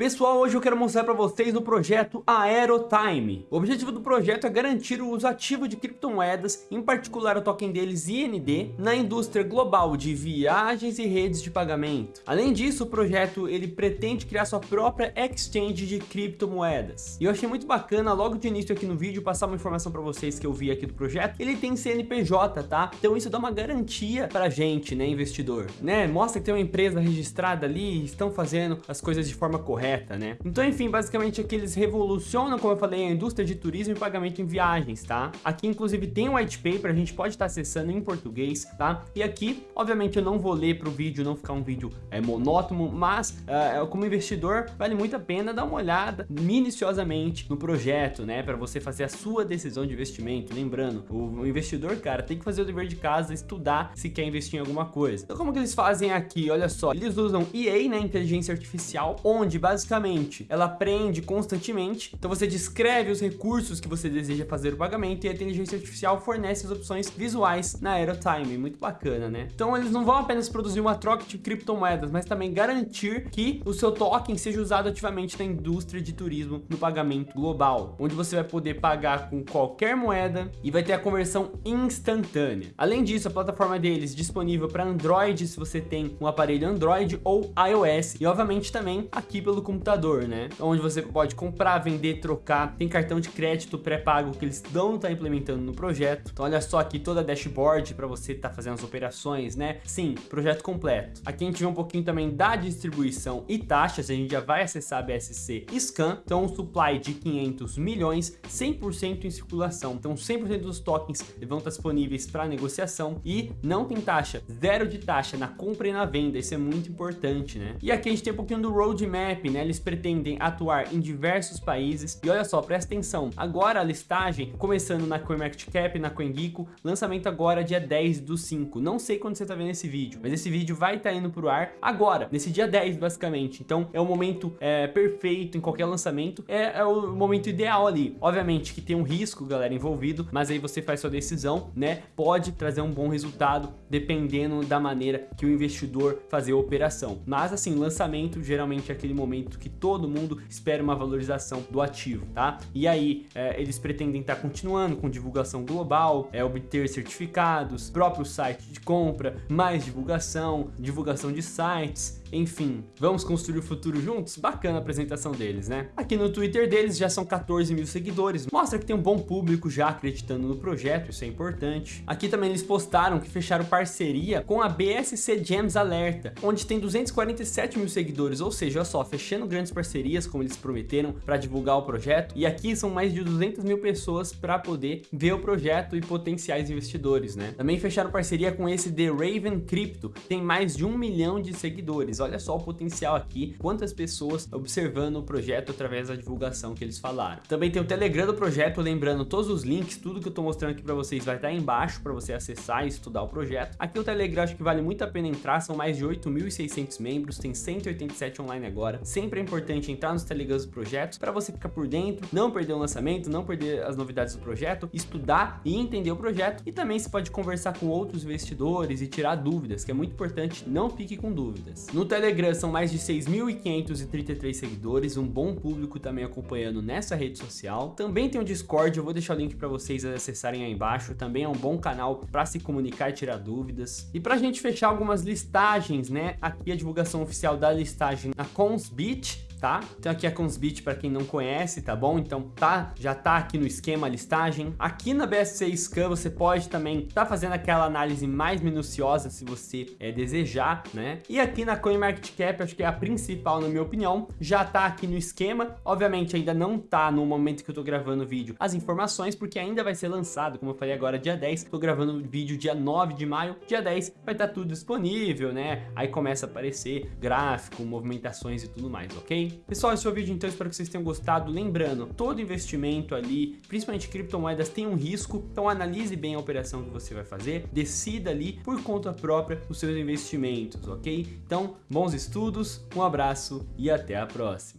Pessoal, hoje eu quero mostrar para vocês o projeto Aerotime. O objetivo do projeto é garantir o uso ativo de criptomoedas, em particular o token deles IND, na indústria global de viagens e redes de pagamento. Além disso, o projeto ele pretende criar sua própria exchange de criptomoedas. E eu achei muito bacana logo de início aqui no vídeo passar uma informação para vocês que eu vi aqui do projeto. Ele tem CNPJ, tá? Então isso dá uma garantia para gente, né, investidor, né? Mostra que tem uma empresa registrada ali, estão fazendo as coisas de forma correta correta, né? Então, enfim, basicamente aqui eles revolucionam, como eu falei, a indústria de turismo e pagamento em viagens, tá? Aqui, inclusive, tem um white paper, a gente pode estar acessando em português, tá? E aqui, obviamente, eu não vou ler para o vídeo, não ficar um vídeo é, monótono, mas uh, como investidor, vale muito a pena dar uma olhada minuciosamente no projeto, né? Para você fazer a sua decisão de investimento. Lembrando, o investidor, cara, tem que fazer o dever de casa, estudar se quer investir em alguma coisa. Então, como que eles fazem aqui? Olha só, eles usam EA, né? Inteligência Artificial, onde, basicamente, basicamente, ela aprende constantemente, então você descreve os recursos que você deseja fazer o pagamento e a inteligência artificial fornece as opções visuais na Aerotime, muito bacana, né? Então eles não vão apenas produzir uma troca de criptomoedas, mas também garantir que o seu token seja usado ativamente na indústria de turismo no pagamento global, onde você vai poder pagar com qualquer moeda e vai ter a conversão instantânea. Além disso, a plataforma deles disponível para Android, se você tem um aparelho Android ou iOS, e obviamente também aqui pelo computador, né? Onde você pode comprar, vender, trocar. Tem cartão de crédito pré-pago que eles não estão tá implementando no projeto. Então olha só aqui toda a dashboard para você estar tá fazendo as operações, né? Sim, projeto completo. Aqui a gente vê um pouquinho também da distribuição e taxas. A gente já vai acessar a BSC Scan. Então um supply de 500 milhões, 100% em circulação. Então 100% dos tokens vão estar disponíveis para negociação e não tem taxa, zero de taxa na compra e na venda. Isso é muito importante, né? E aqui a gente tem um pouquinho do roadmap, né? Né? Eles pretendem atuar em diversos países. E olha só, presta atenção. Agora a listagem, começando na CoinMarketCap, na CoinGecko, lançamento agora dia 10 do 5. Não sei quando você tá vendo esse vídeo, mas esse vídeo vai estar tá indo pro ar agora, nesse dia 10 basicamente. Então é o momento é, perfeito em qualquer lançamento. É, é o momento ideal ali. Obviamente que tem um risco, galera, envolvido, mas aí você faz sua decisão, né? Pode trazer um bom resultado dependendo da maneira que o investidor fazer a operação. Mas assim, lançamento geralmente é aquele momento momento que todo mundo espera uma valorização do ativo, tá? E aí, é, eles pretendem estar tá continuando com divulgação global, é, obter certificados, próprio site de compra, mais divulgação, divulgação de sites, enfim, vamos construir o futuro juntos? Bacana a apresentação deles, né? Aqui no Twitter deles já são 14 mil seguidores, mostra que tem um bom público já acreditando no projeto, isso é importante. Aqui também eles postaram que fecharam parceria com a BSC Gems Alerta, onde tem 247 mil seguidores, ou seja, só, fechando grandes parcerias, como eles prometeram, para divulgar o projeto, e aqui são mais de 200 mil pessoas para poder ver o projeto e potenciais investidores, né? Também fecharam parceria com esse The Raven Crypto, tem mais de um milhão de seguidores, olha só o potencial aqui, quantas pessoas observando o projeto através da divulgação que eles falaram. Também tem o Telegram do projeto, lembrando todos os links, tudo que eu tô mostrando aqui para vocês vai estar tá embaixo para você acessar e estudar o projeto. Aqui o Telegram acho que vale muito a pena entrar, são mais de 8.600 membros, tem 187 online agora. Sempre é importante entrar nos Telegrams do projeto para você ficar por dentro, não perder o lançamento, não perder as novidades do projeto, estudar e entender o projeto. E também você pode conversar com outros investidores e tirar dúvidas, que é muito importante, não fique com dúvidas. No Telegram são mais de 6.533 seguidores, um bom público também acompanhando nessa rede social. Também tem o Discord, eu vou deixar o link para vocês acessarem aí embaixo. Também é um bom canal para se comunicar e tirar dúvidas. E para a gente fechar algumas listagens, né? Aqui a divulgação oficial da listagem na Consbit, tá? Então aqui a Consbit para quem não conhece, tá bom? Então tá, já tá aqui no esquema listagem. Aqui na BSC Scan você pode também tá fazendo aquela análise mais minuciosa se você é, desejar, né? E aqui na CoinMarketCap, acho que é a principal na minha opinião, já tá aqui no esquema. Obviamente ainda não tá no momento que eu tô gravando o vídeo as informações, porque ainda vai ser lançado, como eu falei agora, dia 10. Tô gravando o vídeo dia 9 de maio, dia 10 vai estar tá tudo disponível, né? Aí começa a aparecer gráfico, movimentações e tudo mais, Pessoal, esse foi o vídeo então, espero que vocês tenham gostado. Lembrando, todo investimento ali, principalmente criptomoedas, tem um risco, então analise bem a operação que você vai fazer, decida ali por conta própria os seus investimentos, ok? Então, bons estudos, um abraço e até a próxima.